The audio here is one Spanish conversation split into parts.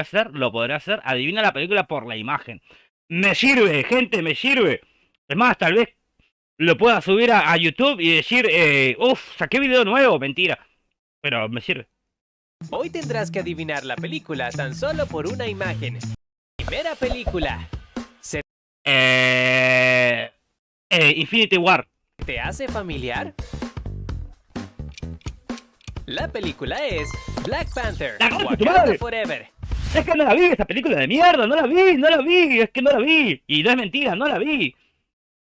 hacer, lo podré hacer. Adivina la película por la imagen. Me sirve, gente, me sirve. Es más, tal vez lo pueda subir a, YouTube y decir, eh, uff, saqué video nuevo, mentira. Pero me sirve. Hoy tendrás que adivinar la película tan solo por una imagen. Primera película. ¿Se Eh, eh, Infinity War. te hace familiar? La película es Black Panther, ¡La concha de tu Wakanda! Forever. Es que no la vi, esa película de mierda, no la vi, no la vi, es que no la vi. Y no es mentira, no la vi.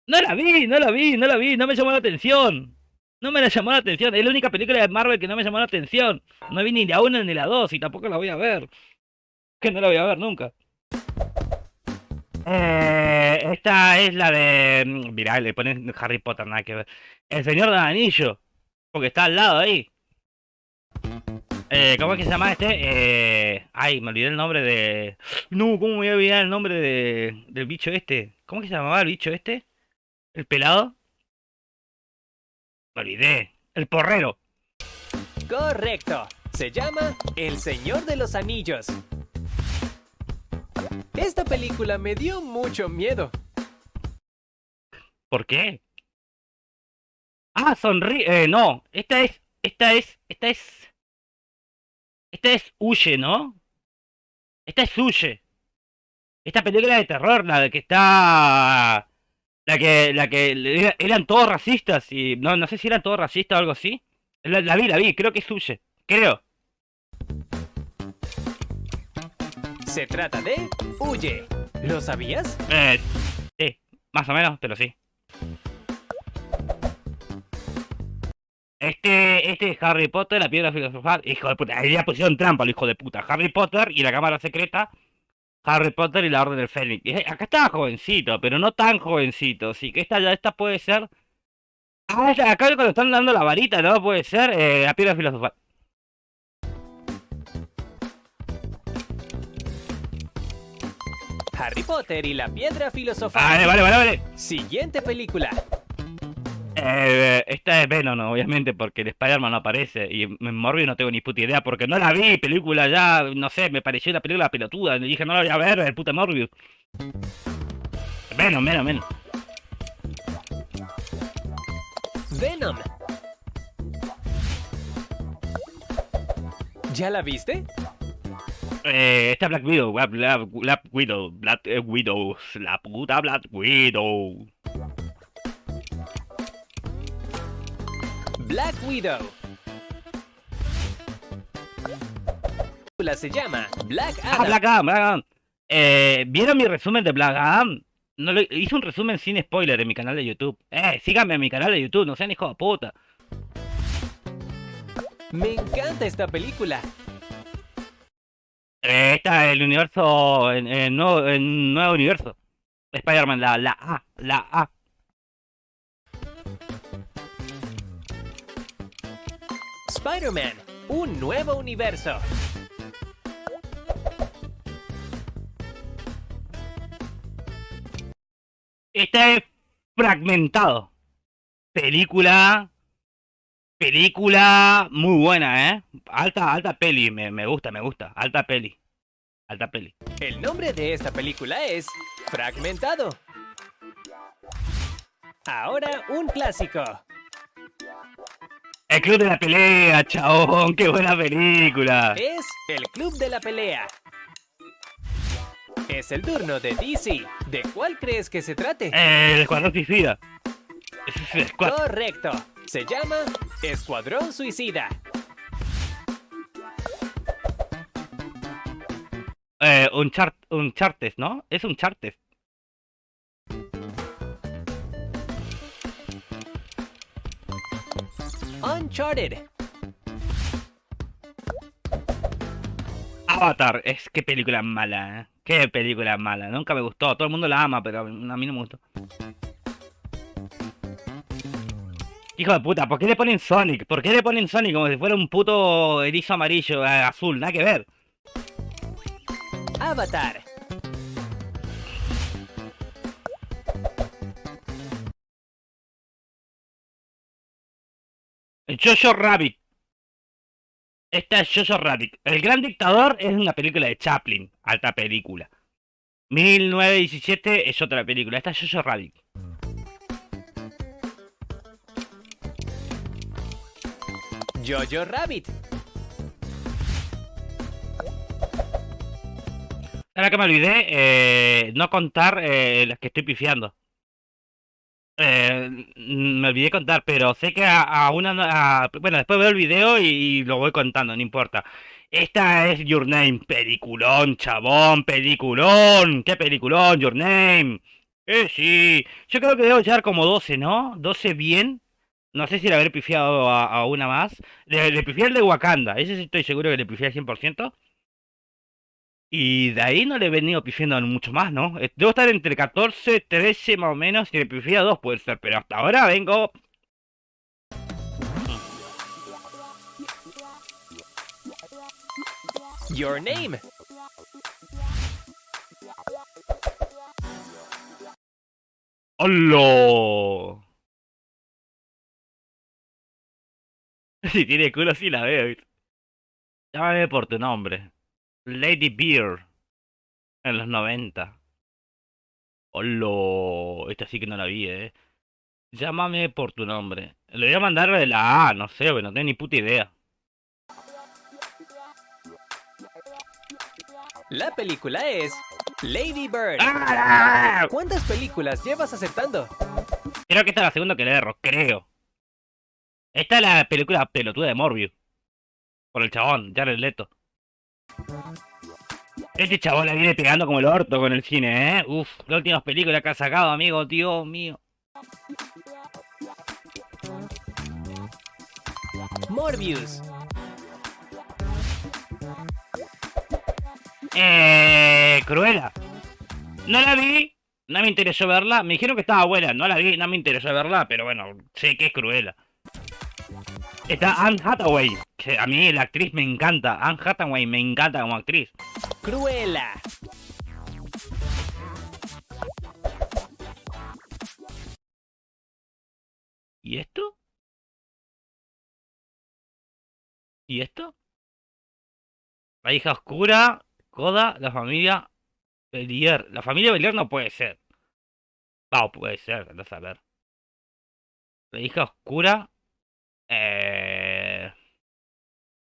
No la vi, no la vi, no la vi, no me llamó la atención. No me la llamó la atención, es la única película de Marvel que no me llamó la atención. No vi ni la una ni la dos y tampoco la voy a ver. Que no la voy a ver nunca. Eh, esta es la de... mm, Mirá, le ponen Harry Potter, nada que ver. El Señor del Anillo. Porque está al lado ahí. Eh, ¿Cómo es que se llama este? Eh, ay, me olvidé el nombre de... No, ¿cómo me voy a olvidar el nombre de, del bicho este? ¿Cómo es que se llamaba el bicho este? ¿El pelado? Me olvidé. El porrero. Correcto. Se llama El Señor de los Anillos. Esta película me dio mucho miedo. ¿Por qué? Ah, sonríe. Eh, no, esta es... Esta es... Esta es... Esta es Huye, ¿no? Esta es Huye. Esta película de terror, la de que está... La que, la que era- eran todos racistas y... No, no sé si eran todos racistas o algo así. La, la vi, la vi, creo que es Huye. Creo. Se trata de Huye. ¿Lo sabías? Eh, sí, más o menos, pero sí. Este, este es Harry Potter, la piedra filosofal. Hijo de puta, ahí ya pusieron trampa, el hijo de puta. Harry Potter y la cámara secreta. Harry Potter y la orden del Fénix. Eh, Acá estaba jovencito, pero no tan jovencito. Así que esta ya esta puede ser. Ah, esta- acá cuando están dando la varita, ¿no? Puede ser eh, la piedra filosofal. Harry Potter y la piedra filosofal. Vale, vale, vale, vale. Siguiente película. Eh, esta es Venom, obviamente, porque el Spider-Man no aparece. Y en Morbius no tengo ni puta idea, porque no la vi, película ya, no sé, me pareció una película pelotuda. Le dije, no la voy a ver, el puta Morbius. Venom, Venom, Venom. Venom. ¿Ya la viste? Eh, esta Black Widow, Black, Black- Black Widow, Black eh, Widow, la puta Black Widow. Black Widow. La se llama Black Ah, Adam. Black Adam, Black Adam. Eh, ¿vieron mi resumen de Black Adam? No lo, hice un resumen sin spoiler en mi canal de YouTube. Eh, síganme en mi canal de YouTube, no sean hijos de puta. Me encanta esta película. Eh, esta es el universo, nuevo, en nuevo universo. Spider-Man, la, la A, la A. Spider-Man, un nuevo universo. Esta es Fragmentado. Película, película muy buena, ¿eh? Alta, alta peli, me, me gusta, me gusta. Alta peli, alta peli. El nombre de esta película es Fragmentado. Ahora un clásico. El Club de la Pelea, chabón, qué buena película. Es el Club de la Pelea. Es el turno de DC. ¿De cuál crees que se trate? El Escuadrón Suicida. Ese es el escuad- Correcto. Se llama Escuadrón Suicida. Eh, un chart, un chartes, ¿no? Es un chartes. Uncharted. Avatar, es qué película mala, ¿eh? Qué película mala. Nunca me gustó. Todo el mundo la ama, pero a mí no me gustó. Hijo de puta, ¿por qué le ponen Sonic? ¿Por qué le ponen Sonic como si fuera un puto erizo amarillo, eh, azul? Nada que ver. Avatar. Jojo Rabbit. Esta es Jojo Rabbit. El Gran Dictador es una película de Chaplin. Alta película. 1917 es otra película. Esta es Jojo Rabbit. Jojo Rabbit. Ahora que me olvidé, eh, no contar eh, las que estoy pifiando. Me olvidé contar, pero sé que a, una... a- bueno, después veo el video y, lo voy contando, no importa. Esta es Your Name, peliculón, chabón, peliculón. ¿Qué peliculón, Your Name? Eh, sí. Yo creo que debo llevar como 12, ¿no? 12 bien. No sé si le habré pifiado a, a una más. Le, le pifié el de Wakanda, ese sí estoy seguro que le pifié al 100%. Y de ahí no le he venido pifiando mucho más, ¿no? Eh, Debo estar entre 14, 13 más o menos. Si le pifié a 2 puede ser, pero hasta ahora vengo. Your Name. ¡Hola! Si tiene culo, sí la veo. Llámame por tu nombre. Lady Beer. En los 90. ¡Hola! Esta sí que no la vi, eh. Llámame por tu nombre. Le voy a mandar de la A, no sé, no tengo ni puta idea. La película es Lady Bird. ¡Ah! ¿Cuántas películas llevas aceptando? Creo que esta es la segunda que le erro, creo. Esta es la película pelotuda de Morbius. Por el chabón, Jared Leto. Este chabón la viene pegando como el orto con el cine, ¿eh? Uf, las últimas películas que ha sacado, amigo, Dios mío. Morbius. Eh, Cruella. No la vi, no me interesó verla. Me dijeron que estaba buena, no la vi, no me interesó verla, pero bueno, sé que es Cruella. Está Anne Hathaway, que a mí la actriz me encanta. Anne Hathaway me encanta como actriz. Cruella. ¿Y esto? ¿Y esto? La hija oscura, Coda, la familia Belier. La familia Belier no puede ser. No, puede ser, andás a ver. La hija oscura. Eh...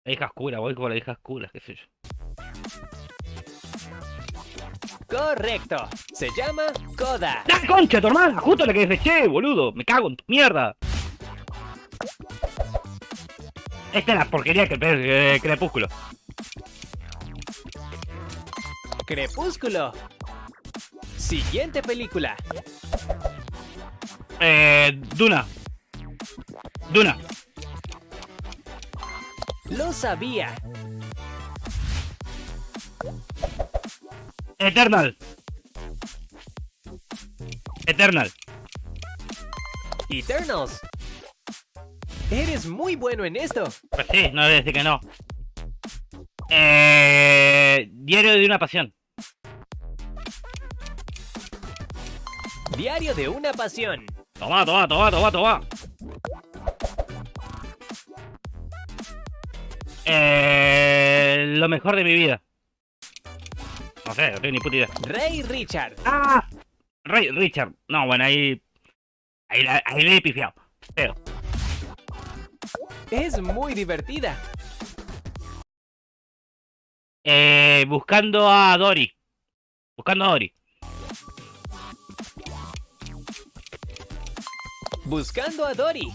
La hija oscura, voy con la hija oscura, qué sé yo. Correcto. Se llama Coda. ¡La concha, tu hermana! Justo la que deseché, boludo. Me cago en tu mierda. Esta es la porquería que eh, Crepúsculo. Crepúsculo. Siguiente película. Eh, Duna. Duna. Sabía. Eternal. Eternal. Eternals. Eres muy bueno en esto. Pues sí, no voy a decir que no. Eh, Diario de una pasión. Diario de una pasión. Toma, toma, toma, toma, toma. Eh, lo mejor de mi vida. No sé, no tengo ni puta idea. Rey Richard. ¡Ah! Ray, Richard. No, bueno, ahí. Ahí, ahí le he pifiado. Feo. Es muy divertida. Eh, buscando a Dory. Buscando a Dory. Buscando a Dory.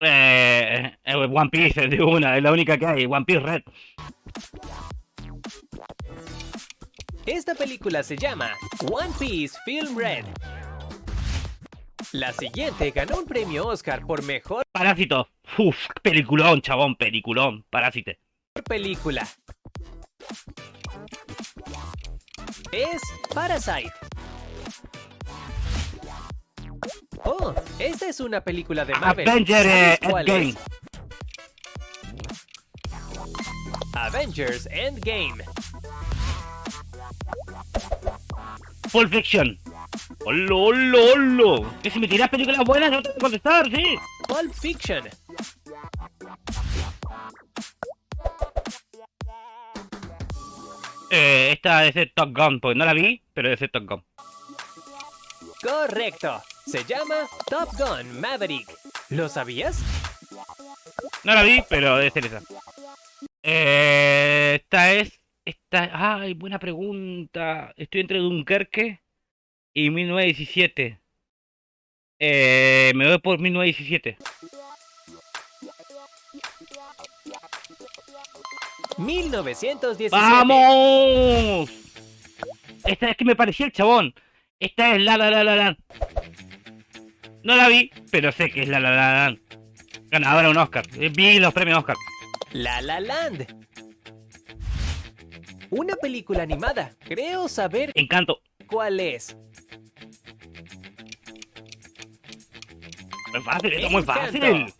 Eh, eh, One Piece, de una, es la única que hay. One Piece Red. Esta película se llama One Piece Film Red. La siguiente ganó un premio Oscar por mejor Parásito. Uf, peliculón, chabón, peliculón. Parásite. película. Es Parasite. Oh, esta es una película de Marvel. Avenger eh, ¿Sabes cuál Endgame. Avengers Endgame. Full Fiction. ¡Holo, holo, holo! Que si me tirás películas buenas no te voy a contestar, sí. Pulp Fiction. Eh, esta es de Top Gun, porque no la vi, pero es de Top Gun. Correcto. Se llama Top Gun Maverick. ¿Lo sabías? No la vi, pero debe ser esa. Eh, esta es... Esta... Ay, buena pregunta. Estoy entre Dunkerque y 1917. Eh, me voy por 1917. 1917. ¡Vamos! Esta es que me parecía el chabón. Esta es La La La La Land. No la vi, pero sé que es La La La Land. Ganadora un Oscar. Eh, Vi los premios Oscar. La La Land. Una película animada. Creo saber Encanto. cuál es. Muy fácil, esto es muy fácil.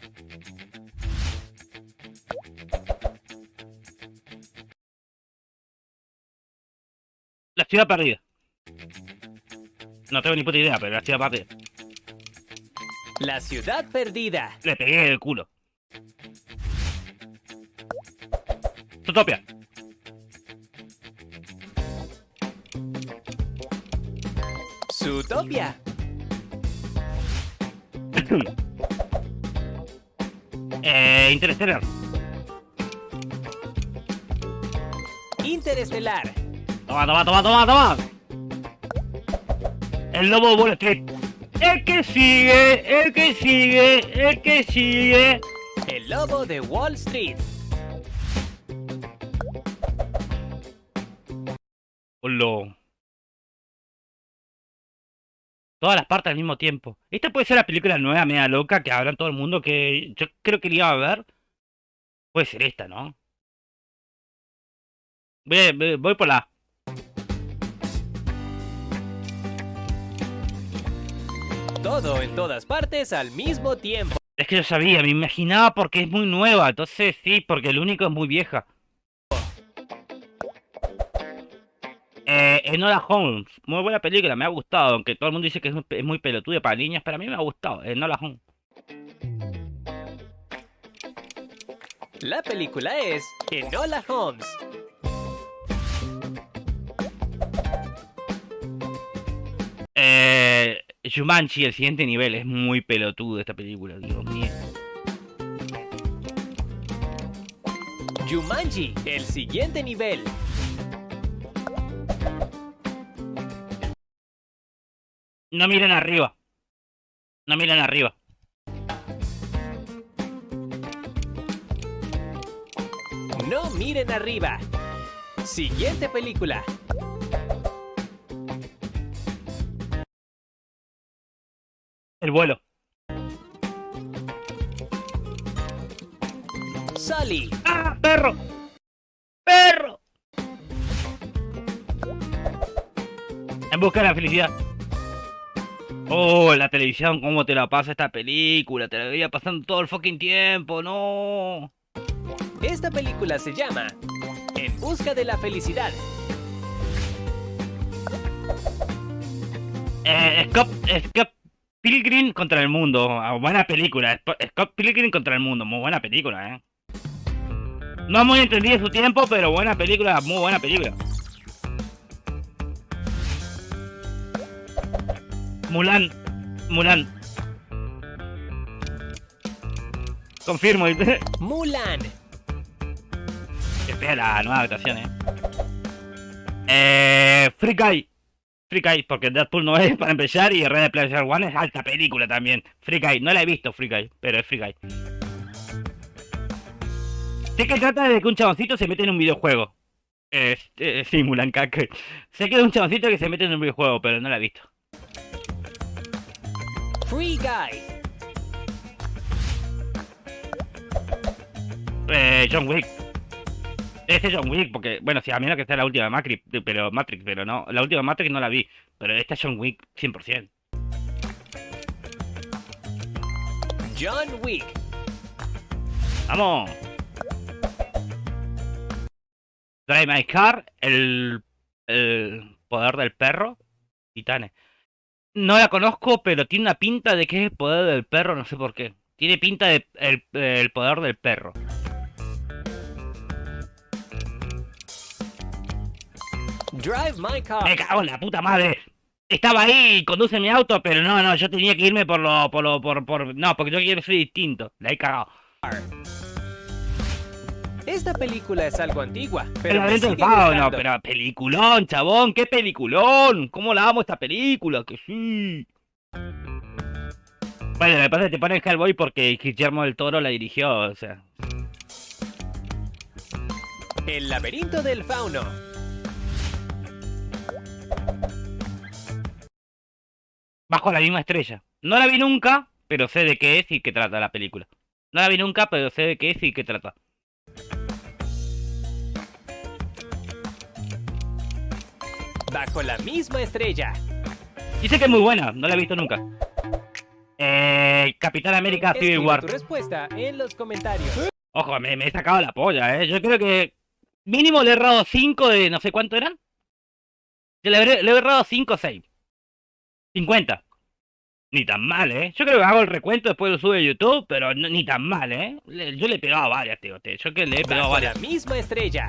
La ciudad perdida. No tengo ni puta idea, pero la ciudad perdida. La ciudad perdida. Le pegué el culo. Zootopia. Zootopia. eh, Interstellar. Interestelar. Toma, toma, toma, toma, toma. El lobo Wall Street. El que sigue, el que sigue, el que sigue. El lobo de Wall Street. Hola. Todas las partes al mismo tiempo. Esta puede ser la película nueva, media loca, que habrá en todo el mundo, que yo creo que la iba a ver. Puede ser esta, ¿no? Voy- voy por la Todo en todas partes al mismo tiempo. Es que yo sabía, me imaginaba porque es muy nueva, entonces sí, porque el único es muy vieja. Eh, Enola Holmes, muy buena película, me ha gustado, aunque todo el mundo dice que es muy, pelotuda para niñas, pero a mí me ha gustado, Enola Holmes. La película es Enola Holmes. Eh, Jumanji, el siguiente nivel, es muy pelotudo esta película, Dios mío. Jumanji, el siguiente nivel. No miren arriba. No miren arriba. No miren arriba. Siguiente película. El vuelo. Sully. ¡Ah, perro! ¡Perro! En busca de la felicidad. Oh, la televisión, cómo te la pasa esta película. Te la veía pasando todo el fucking tiempo, no. Esta película se llama En busca de la felicidad. Eh, Scott, Scott Pilgrim contra el mundo. Ah, buena película. Scott Pilgrim contra el mundo. Muy buena película, eh. No muy entendida en su tiempo, pero buena película, muy buena película. Mulan. Mulan. Confirmo. Mulan. Espera la nueva actuación, eh. Eh. Free Guy. Free Guy, porque Deadpool no es para empezar y Red Player One es alta película también. Free Guy, no la he visto Free Guy, pero es Free Guy. Sé que trata de que un chaboncito se mete en un videojuego. Este, sí, Mulan Kake. Sé que es un chaboncito que se mete en un videojuego, pero no la he visto. Free Guy. Eh, John Wick. Este John Wick, porque, bueno, sí, a menos que sea la última Matrix, pero Matrix, pero no, la última Matrix no la vi, pero esta es John Wick 100%. John Wick. ¡Vamos! Drive My Car, el, el poder del perro, Titanes. No la conozco, pero tiene una pinta de que es el poder del perro, no sé por qué. Tiene pinta de el, el poder del perro. Drive My Car. Me cago en la puta madre. Estaba ahí, conduce mi auto, pero no, no, yo tenía que irme por lo, por lo, por, por, no, porque yo quiero ser distinto. La he cagado. Esta película es algo antigua, El pero laberinto del fauno, gustando. pero peliculón, chabón, qué peliculón. ¿Cómo la amo esta película? Que sí. Bueno, me pasa que te ponen Hellboy porque Guillermo del Toro la dirigió, o sea. El laberinto del fauno. Bajo la misma estrella. No la vi nunca, pero sé de qué es y qué trata la película. No la vi nunca, pero sé de qué es y qué trata. Bajo la misma estrella. Dice que es muy buena, no la he visto nunca. Eh, Capitán América Civil Escribe War. tu respuesta en los comentarios. Ojo, me, me he sacado la polla, eh. Yo creo que mínimo le he errado 5 de no sé cuánto eran. Yo le, le he errado 5 o 6. 50. Ni tan mal, eh. Yo creo que hago el recuento, después lo sube a YouTube, pero no- ni tan mal, eh. Le- yo le he pegado a varias, tío. Yo que le he pegado a Bajo la varias. misma estrella.